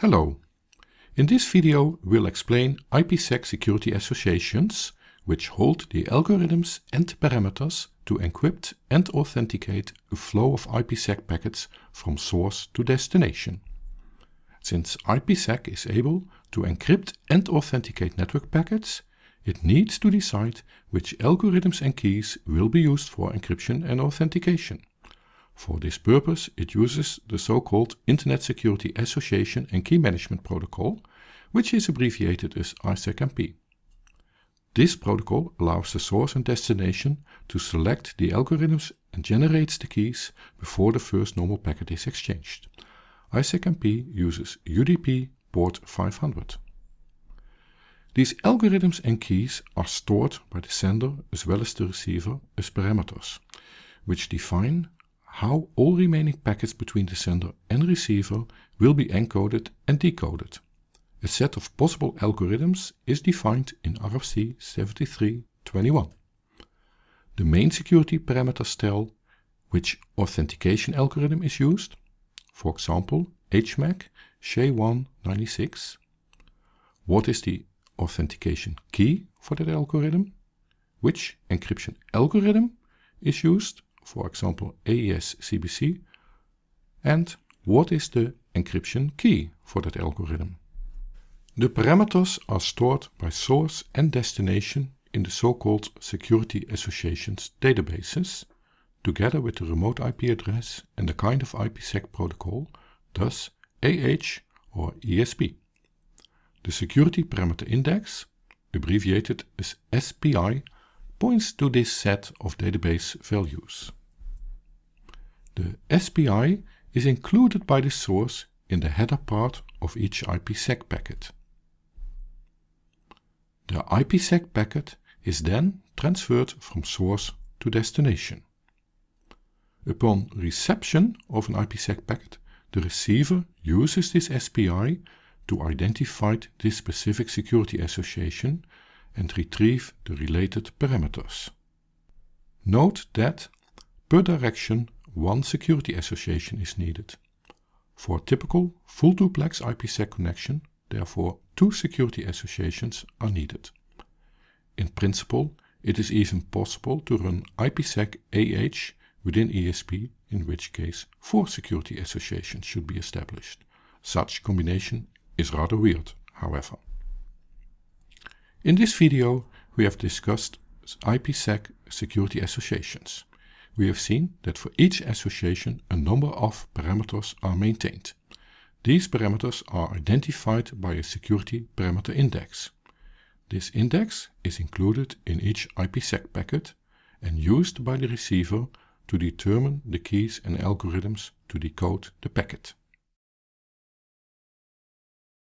Hello. In this video we'll explain IPsec security associations which hold the algorithms and parameters to encrypt and authenticate a flow of IPsec packets from source to destination. Since IPsec is able to encrypt and authenticate network packets, it needs to decide which algorithms and keys will be used for encryption and authentication. For this purpose, it uses the so-called Internet Security Association and Key Management Protocol, which is abbreviated as ISAKMP. This protocol allows the source and destination to select the algorithms and generates the keys before the first normal packet is exchanged. ISAKMP uses UDP port 500. These algorithms and keys are stored by the sender as well as the receiver as parameters, which define how all remaining packets between the sender and receiver will be encoded and decoded. A set of possible algorithms is defined in RFC 7321. The main security parameters tell which authentication algorithm is used, for example HMAC SHA1-96. What is the authentication key for that algorithm? Which encryption algorithm is used for example AES CBC, and what is the encryption key for that algorithm. The parameters are stored by source and destination in the so-called security associations databases, together with the remote IP address and the kind of IPsec protocol, thus AH or ESP. The security parameter index, abbreviated as SPI, points to this set of database values. The SPI is included by the source in the header part of each IPsec packet. The IPsec packet is then transferred from source to destination. Upon reception of an IPsec packet, the receiver uses this SPI to identify this specific security association and retrieve the related parameters. Note that per direction one security association is needed. For a typical full duplex IPsec connection, therefore two security associations are needed. In principle, it is even possible to run IPsec AH within ESP, in which case four security associations should be established. Such combination is rather weird, however. In this video we have discussed IPsec security associations we have seen that for each association a number of parameters are maintained. These parameters are identified by a security parameter index. This index is included in each IPsec packet and used by the receiver to determine the keys and algorithms to decode the packet.